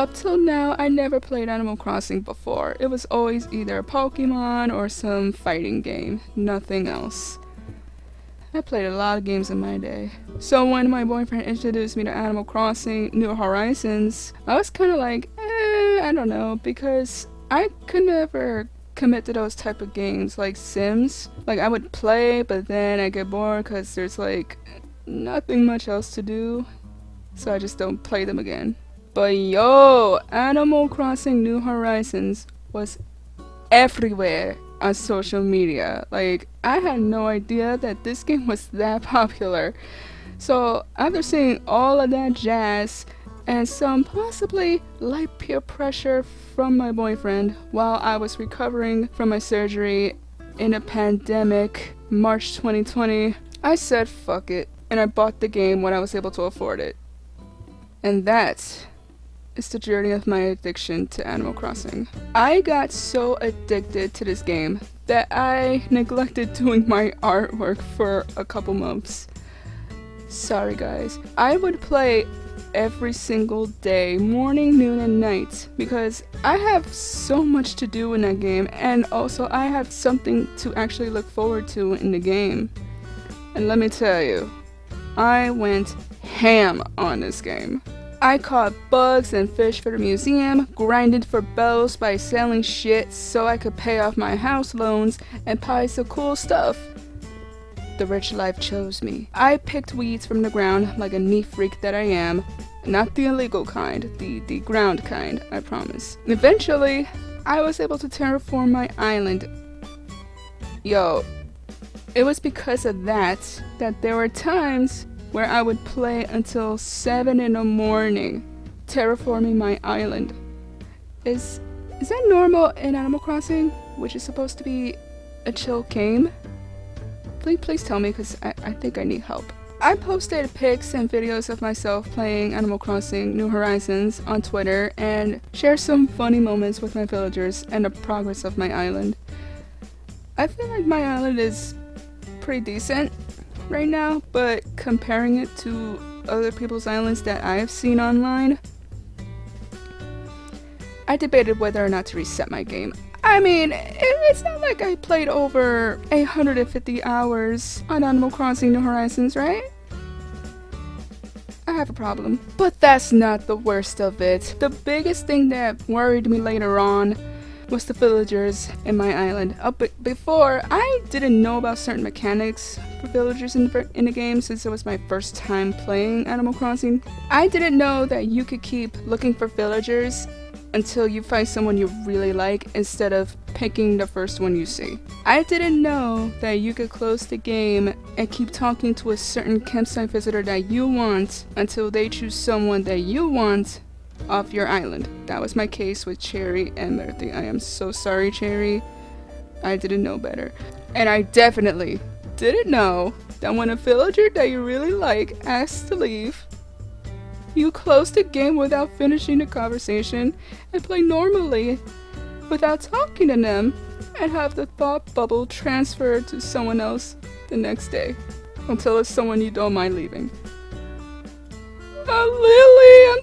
up till now, I never played Animal Crossing before. It was always either a Pokemon or some fighting game, nothing else. I played a lot of games in my day. So when my boyfriend introduced me to Animal Crossing New Horizons, I was kind of like, eh, I don't know, because I could never commit to those type of games like Sims. Like I would play, but then I get bored because there's like nothing much else to do. So I just don't play them again. But yo, Animal Crossing New Horizons was everywhere on social media. Like, I had no idea that this game was that popular. So, after seeing all of that jazz and some possibly light peer pressure from my boyfriend while I was recovering from my surgery in a pandemic, March 2020, I said fuck it and I bought the game when I was able to afford it. And that is the journey of my addiction to Animal Crossing. I got so addicted to this game that I neglected doing my artwork for a couple months. Sorry guys. I would play every single day, morning, noon, and night, because I have so much to do in that game, and also I have something to actually look forward to in the game. And let me tell you, I went ham on this game. I caught bugs and fish for the museum, grinded for bells by selling shit so I could pay off my house loans and buy some cool stuff. The rich life chose me. I picked weeds from the ground like a neat freak that I am. Not the illegal kind, the, the ground kind, I promise. Eventually, I was able to terraform my island. Yo, it was because of that that there were times where I would play until 7 in the morning, terraforming my island. Is is that normal in Animal Crossing, which is supposed to be a chill game? Please, please tell me because I, I think I need help. I posted pics and videos of myself playing Animal Crossing New Horizons on Twitter and share some funny moments with my villagers and the progress of my island. I feel like my island is pretty decent right now, but comparing it to other people's islands that I've seen online, I debated whether or not to reset my game. I mean, it's not like I played over 850 hours on Animal Crossing New Horizons, right? I have a problem. But that's not the worst of it. The biggest thing that worried me later on was the villagers in my island. Uh, but before, I didn't know about certain mechanics for villagers in in the game since it was my first time playing Animal Crossing. I didn't know that you could keep looking for villagers until you find someone you really like instead of picking the first one you see. I didn't know that you could close the game and keep talking to a certain campsite visitor that you want until they choose someone that you want off your island. That was my case with Cherry and Murphy. I am so sorry, Cherry. I didn't know better. And I definitely didn't know that when a villager that you really like asks to leave, you close the game without finishing the conversation and play normally without talking to them and have the thought bubble transferred to someone else the next day until it's someone you don't mind leaving. Oh, Lily, I'm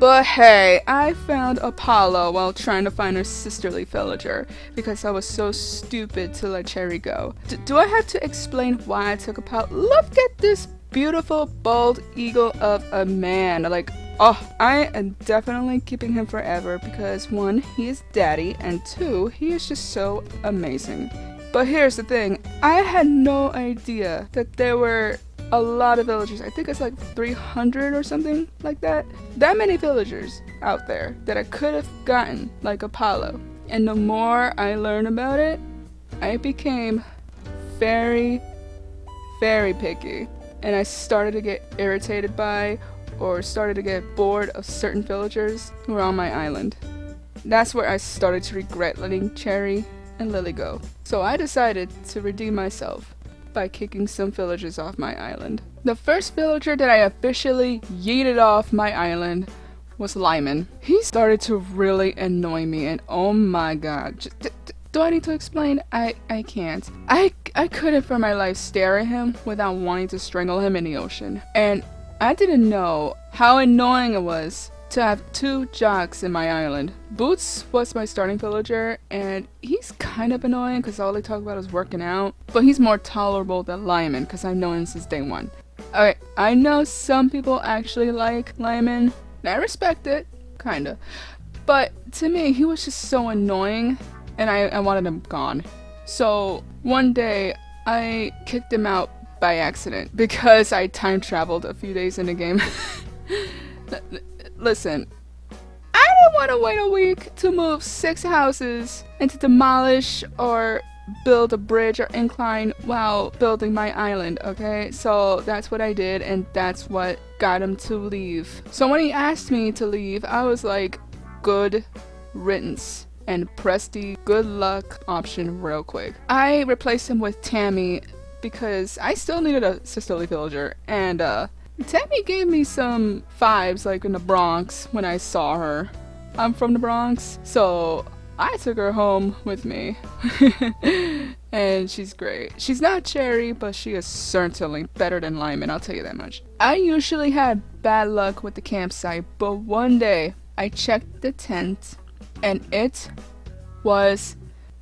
But hey, I found Apollo while trying to find her sisterly villager because I was so stupid to let Cherry go. D do I have to explain why I took Apollo? Look at this beautiful bald eagle of a man. Like, oh, I am definitely keeping him forever because one, he is daddy, and two, he is just so amazing. But here's the thing, I had no idea that there were a lot of villagers. I think it's like 300 or something like that. That many villagers out there that I could have gotten like Apollo. And the more I learned about it, I became very, very picky. And I started to get irritated by or started to get bored of certain villagers who were on my island. That's where I started to regret letting Cherry and Lily go. So I decided to redeem myself by kicking some villagers off my island. The first villager that I officially yeeted off my island was Lyman. He started to really annoy me and oh my god. Just, do I need to explain? I, I can't. I, I couldn't for my life stare at him without wanting to strangle him in the ocean. And I didn't know how annoying it was to have two jocks in my island. Boots was my starting villager, and he's kind of annoying because all they talk about is working out, but he's more tolerable than Lyman because I've known him since day one. Alright, I know some people actually like Lyman, and I respect it, kinda. But to me, he was just so annoying, and I, I wanted him gone. So one day, I kicked him out by accident because I time traveled a few days in the game. Listen, I didn't want to wait a week to move six houses and to demolish or build a bridge or incline while building my island, okay? So that's what I did and that's what got him to leave. So when he asked me to leave, I was like, good riddance and press the good luck option real quick. I replaced him with Tammy because I still needed a sisterly villager and uh Tammy gave me some vibes like in the Bronx when I saw her. I'm from the Bronx, so I took her home with me. and she's great. She's not Cherry, but she is certainly better than Lyman, I'll tell you that much. I usually had bad luck with the campsite, but one day I checked the tent and it was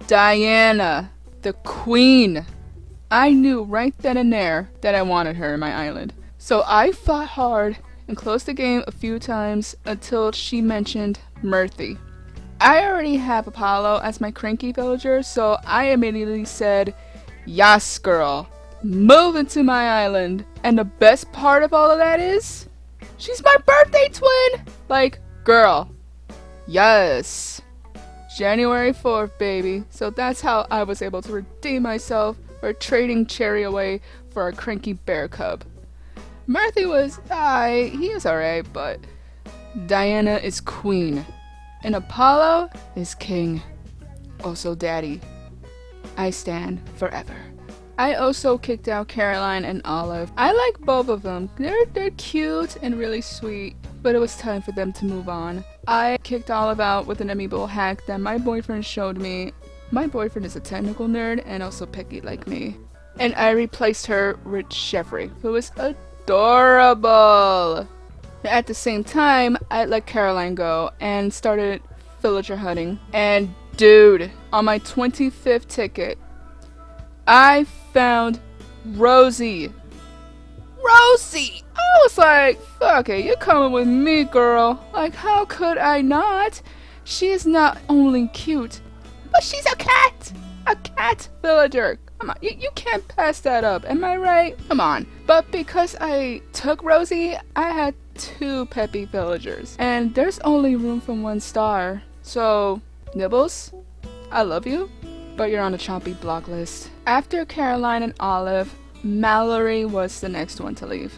Diana, the queen. I knew right then and there that I wanted her in my island. So I fought hard and closed the game a few times until she mentioned Murphy. I already have Apollo as my cranky villager, so I immediately said, Yes, girl, move into my island. And the best part of all of that is, she's my birthday twin! Like, girl, yes. January 4th, baby. So that's how I was able to redeem myself for trading Cherry away for a cranky bear cub. Murphy was, I, he is alright, but Diana is queen, and Apollo is king. Also daddy. I stand forever. I also kicked out Caroline and Olive. I like both of them. They're, they're cute and really sweet, but it was time for them to move on. I kicked Olive out with an amiibo hack that my boyfriend showed me. My boyfriend is a technical nerd and also picky like me. And I replaced her with Chevre, who is a adorable. At the same time, I let Caroline go and started villager hunting. And dude, on my 25th ticket, I found Rosie. Rosie! I was like, fuck it, you're coming with me, girl. Like, how could I not? She is not only cute, but she's a cat! A cat villager! Come on, you, you can't pass that up, am I right? Come on. But because I took Rosie, I had two peppy villagers. And there's only room for one star. So, Nibbles, I love you, but you're on the choppy block list. After Caroline and Olive, Mallory was the next one to leave.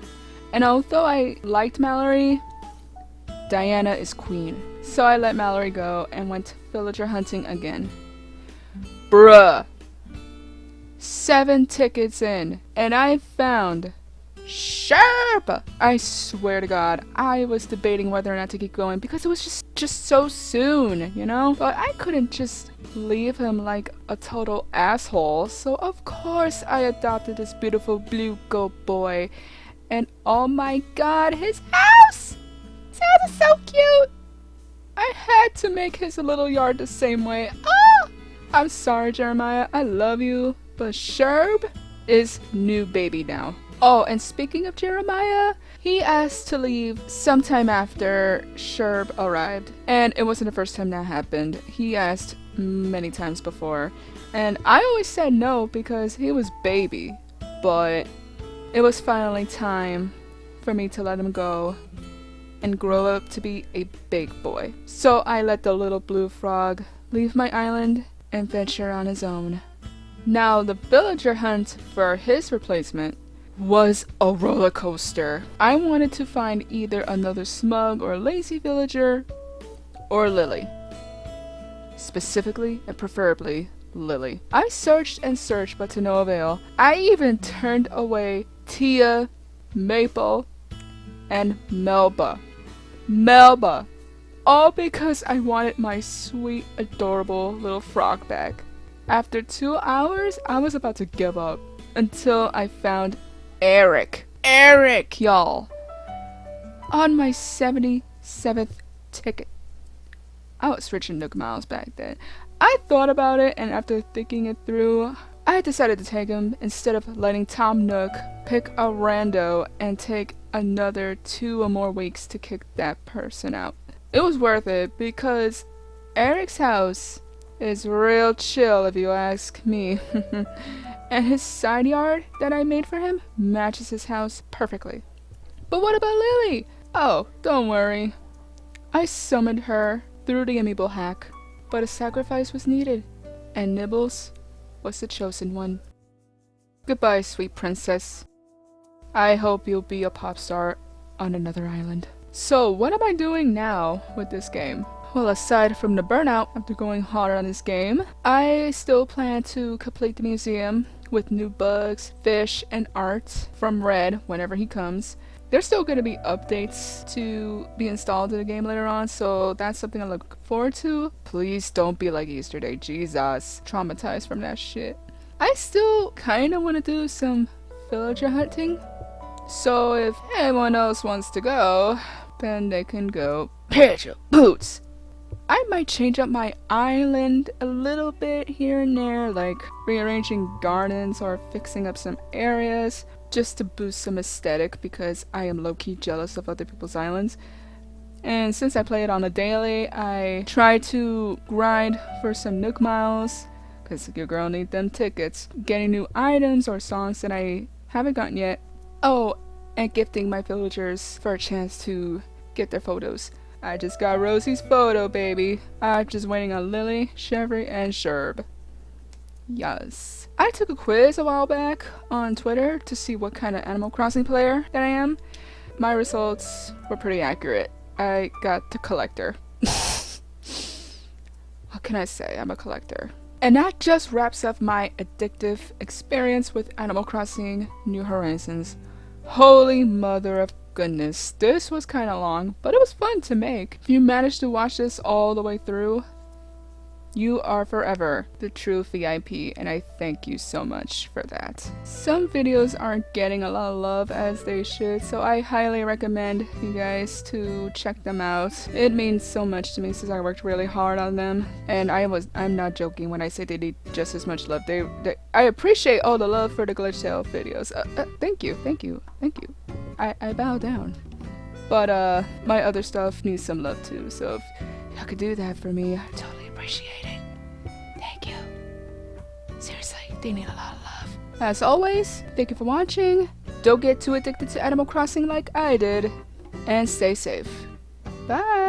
And although I liked Mallory, Diana is queen. So I let Mallory go and went villager hunting again. Bruh, seven tickets in, and I found Sherb! I swear to God, I was debating whether or not to keep going because it was just just so soon, you know? But I couldn't just leave him like a total asshole, so of course I adopted this beautiful blue goat boy. And oh my god, his house! His house is so cute! I had to make his little yard the same way. Oh! I'm sorry, Jeremiah. I love you. But Sherb is new baby now. Oh, and speaking of Jeremiah, he asked to leave sometime after Sherb arrived. And it wasn't the first time that happened. He asked many times before. And I always said no because he was baby. But it was finally time for me to let him go and grow up to be a big boy. So I let the little blue frog leave my island and venture on his own. Now, the villager hunt for his replacement was a roller coaster. I wanted to find either another smug or lazy villager or Lily. Specifically and preferably Lily. I searched and searched but to no avail. I even turned away Tia, Maple, and Melba. Melba! All because I wanted my sweet, adorable little frog back. After two hours, I was about to give up until I found Eric. Eric, y'all. on my 77th ticket. I was rich in Nook Miles back then. I thought about it, and after thinking it through, I decided to take him instead of letting Tom Nook pick a rando and take another two or more weeks to kick that person out. It was worth it because Eric's house is real chill if you ask me. and his side yard that I made for him matches his house perfectly. But what about Lily? Oh, don't worry. I summoned her through the amiibo hack, but a sacrifice was needed, and Nibbles was the chosen one. Goodbye, sweet princess. I hope you'll be a pop star on another island. So, what am I doing now with this game? Well, aside from the burnout after going harder on this game, I still plan to complete the museum with new bugs, fish, and art from Redd whenever he comes. There's still going to be updates to be installed in the game later on, so that's something I look forward to. Please don't be like Easter Day, Jesus. Traumatized from that shit. I still kind of want to do some villager hunting, so if anyone else wants to go, then they can go. Pitch boots! I might change up my island a little bit here and there, like rearranging gardens or fixing up some areas just to boost some aesthetic because I am low-key jealous of other people's islands. And since I play it on a daily, I try to grind for some Nook Miles because your girl need them tickets, getting new items or songs that I haven't gotten yet. Oh, and gifting my villagers for a chance to get their photos. I just got Rosie's photo, baby. I'm just waiting on Lily, Chevy, and Sherb. Yes. I took a quiz a while back on Twitter to see what kind of Animal Crossing player that I am. My results were pretty accurate. I got the collector. what can I say? I'm a collector. And that just wraps up my addictive experience with Animal Crossing New Horizons. Holy mother of goodness, this was kind of long, but it was fun to make. If you managed to watch this all the way through, you are forever the true VIP and I thank you so much for that. Some videos aren't getting a lot of love as they should so I highly recommend you guys to check them out. It means so much to me since I worked really hard on them and I was I'm not joking when I say they need just as much love. They, they I appreciate all the love for the Glitchtale videos. Uh, uh, thank you, thank you, thank you. I, I bow down. But uh my other stuff needs some love too so if y'all could do that for me I'd totally appreciate it. Thank you. Seriously, they need a lot of love. As always, thank you for watching. Don't get too addicted to Animal Crossing like I did. And stay safe. Bye!